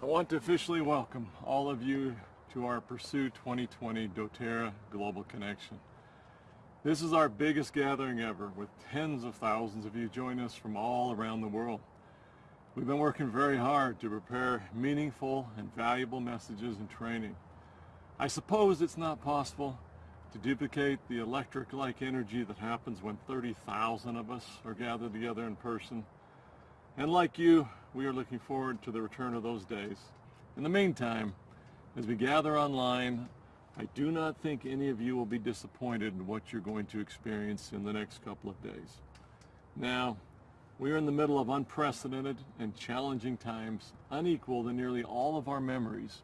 I want to officially welcome all of you to our Pursue 2020 doTERRA Global Connection. This is our biggest gathering ever with tens of thousands of you joining us from all around the world. We've been working very hard to prepare meaningful and valuable messages and training. I suppose it's not possible to duplicate the electric-like energy that happens when 30,000 of us are gathered together in person. And like you, we are looking forward to the return of those days. In the meantime, as we gather online, I do not think any of you will be disappointed in what you're going to experience in the next couple of days. Now, we are in the middle of unprecedented and challenging times, unequal in nearly all of our memories.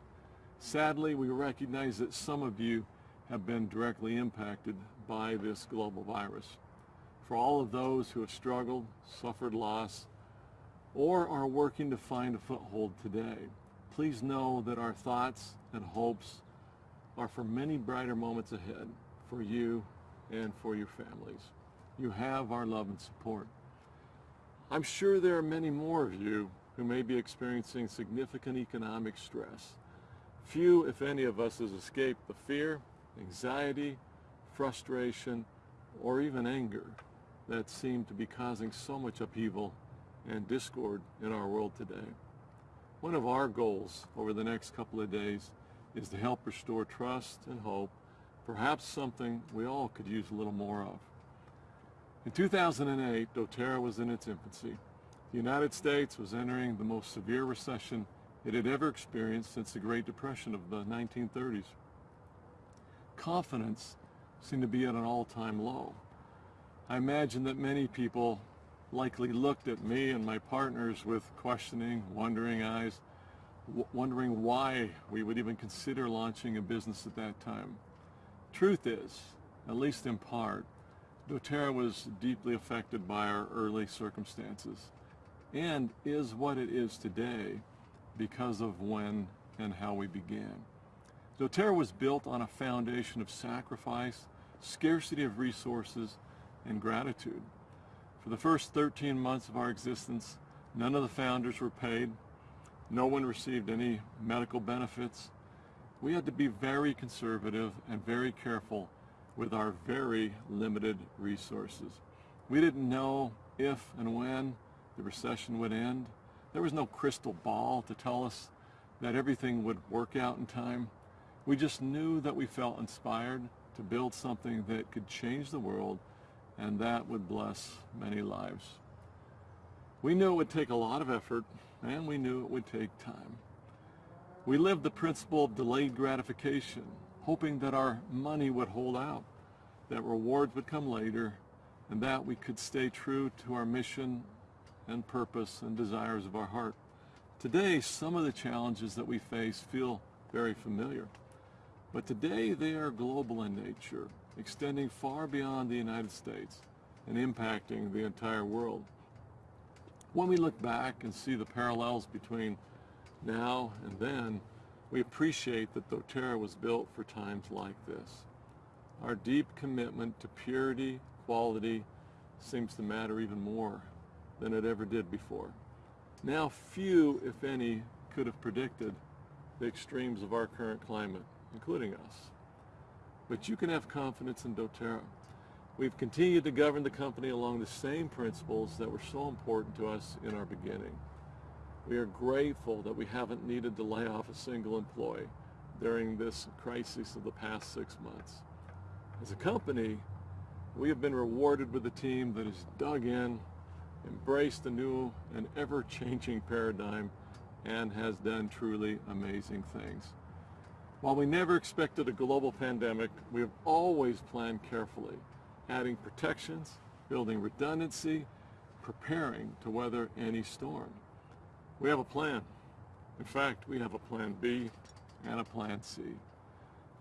Sadly, we recognize that some of you have been directly impacted by this global virus. For all of those who have struggled, suffered loss, or are working to find a foothold today, please know that our thoughts and hopes are for many brighter moments ahead for you and for your families. You have our love and support. I'm sure there are many more of you who may be experiencing significant economic stress. Few, if any of us, has escaped the fear, anxiety, frustration, or even anger that seem to be causing so much upheaval and discord in our world today. One of our goals over the next couple of days is to help restore trust and hope, perhaps something we all could use a little more of. In 2008, doTERRA was in its infancy. The United States was entering the most severe recession it had ever experienced since the Great Depression of the 1930s. Confidence seemed to be at an all-time low. I imagine that many people likely looked at me and my partners with questioning, wondering eyes, wondering why we would even consider launching a business at that time. Truth is, at least in part, doTERRA was deeply affected by our early circumstances and is what it is today because of when and how we began. doTERRA was built on a foundation of sacrifice, scarcity of resources, and gratitude. For the first 13 months of our existence, none of the founders were paid. No one received any medical benefits. We had to be very conservative and very careful with our very limited resources. We didn't know if and when the recession would end. There was no crystal ball to tell us that everything would work out in time. We just knew that we felt inspired to build something that could change the world and that would bless many lives. We knew it would take a lot of effort, and we knew it would take time. We lived the principle of delayed gratification, hoping that our money would hold out, that rewards would come later, and that we could stay true to our mission and purpose and desires of our heart. Today, some of the challenges that we face feel very familiar, but today they are global in nature extending far beyond the United States and impacting the entire world. When we look back and see the parallels between now and then, we appreciate that doTERRA was built for times like this. Our deep commitment to purity, quality, seems to matter even more than it ever did before. Now few, if any, could have predicted the extremes of our current climate, including us but you can have confidence in doTERRA. We've continued to govern the company along the same principles that were so important to us in our beginning. We are grateful that we haven't needed to lay off a single employee during this crisis of the past six months. As a company, we have been rewarded with a team that has dug in, embraced a new and ever-changing paradigm, and has done truly amazing things. While we never expected a global pandemic, we have always planned carefully, adding protections, building redundancy, preparing to weather any storm. We have a plan. In fact, we have a plan B and a plan C.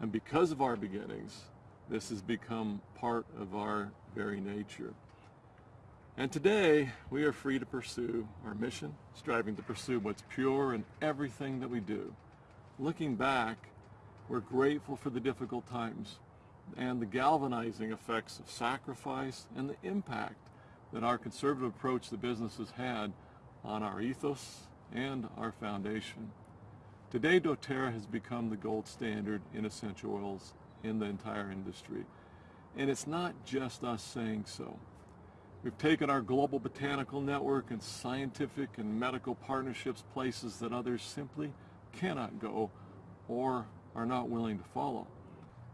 And because of our beginnings, this has become part of our very nature. And today, we are free to pursue our mission, striving to pursue what's pure in everything that we do. Looking back, we're grateful for the difficult times and the galvanizing effects of sacrifice and the impact that our conservative approach to business has had on our ethos and our foundation. Today, doTERRA has become the gold standard in essential oils in the entire industry. And it's not just us saying so. We've taken our global botanical network and scientific and medical partnerships places that others simply cannot go or are not willing to follow.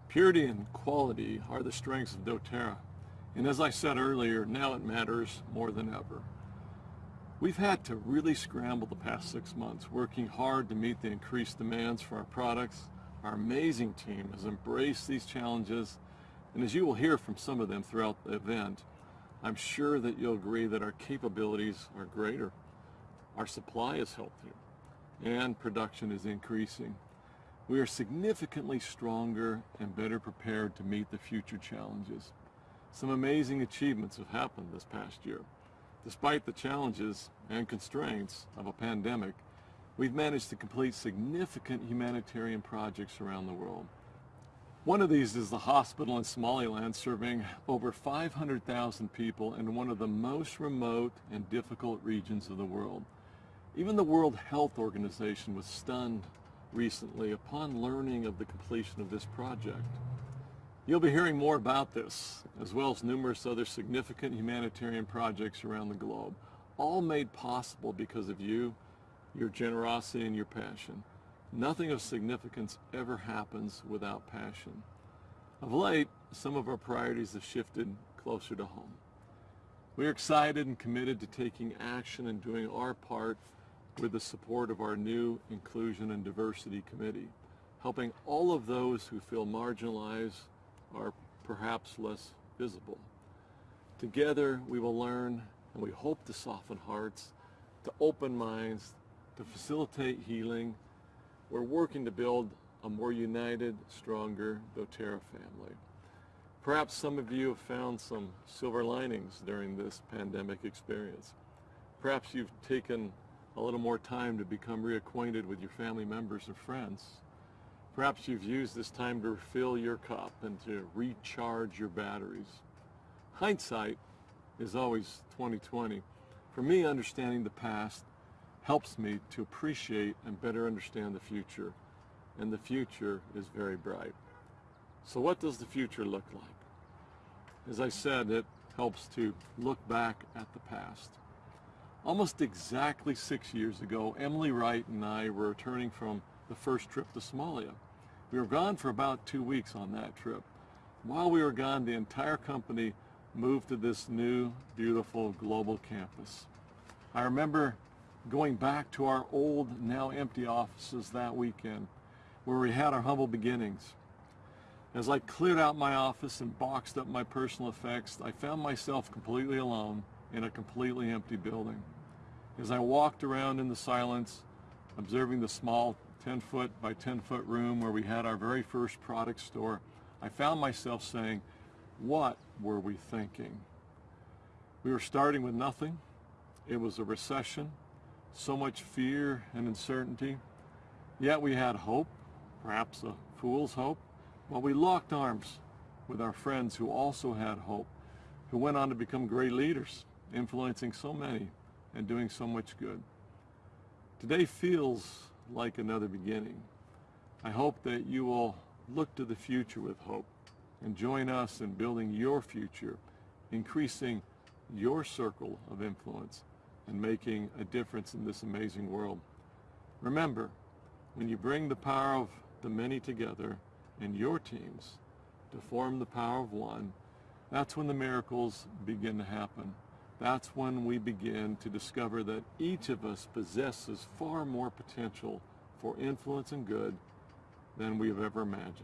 Purity and quality are the strengths of doTERRA. And as I said earlier, now it matters more than ever. We've had to really scramble the past six months, working hard to meet the increased demands for our products. Our amazing team has embraced these challenges, and as you will hear from some of them throughout the event, I'm sure that you'll agree that our capabilities are greater, our supply is healthier, and production is increasing. We are significantly stronger and better prepared to meet the future challenges. Some amazing achievements have happened this past year. Despite the challenges and constraints of a pandemic, we've managed to complete significant humanitarian projects around the world. One of these is the hospital in Somaliland serving over 500,000 people in one of the most remote and difficult regions of the world. Even the World Health Organization was stunned recently upon learning of the completion of this project. You'll be hearing more about this, as well as numerous other significant humanitarian projects around the globe, all made possible because of you, your generosity, and your passion. Nothing of significance ever happens without passion. Of late, some of our priorities have shifted closer to home. We are excited and committed to taking action and doing our part with the support of our new Inclusion and Diversity Committee, helping all of those who feel marginalized are perhaps less visible. Together we will learn and we hope to soften hearts, to open minds, to facilitate healing. We're working to build a more united, stronger doTERRA family. Perhaps some of you have found some silver linings during this pandemic experience. Perhaps you've taken a little more time to become reacquainted with your family members or friends. Perhaps you've used this time to refill your cup and to recharge your batteries. Hindsight is always 2020. For me, understanding the past helps me to appreciate and better understand the future. And the future is very bright. So what does the future look like? As I said, it helps to look back at the past. Almost exactly six years ago, Emily Wright and I were returning from the first trip to Somalia. We were gone for about two weeks on that trip. While we were gone, the entire company moved to this new, beautiful global campus. I remember going back to our old, now empty offices that weekend, where we had our humble beginnings. As I cleared out my office and boxed up my personal effects, I found myself completely alone in a completely empty building. As I walked around in the silence, observing the small 10 foot by 10 foot room where we had our very first product store, I found myself saying, what were we thinking? We were starting with nothing. It was a recession, so much fear and uncertainty. Yet we had hope, perhaps a fool's hope. But we locked arms with our friends who also had hope, who went on to become great leaders, influencing so many and doing so much good. Today feels like another beginning. I hope that you will look to the future with hope and join us in building your future, increasing your circle of influence and making a difference in this amazing world. Remember, when you bring the power of the many together in your teams to form the power of one, that's when the miracles begin to happen. That's when we begin to discover that each of us possesses far more potential for influence and good than we have ever imagined.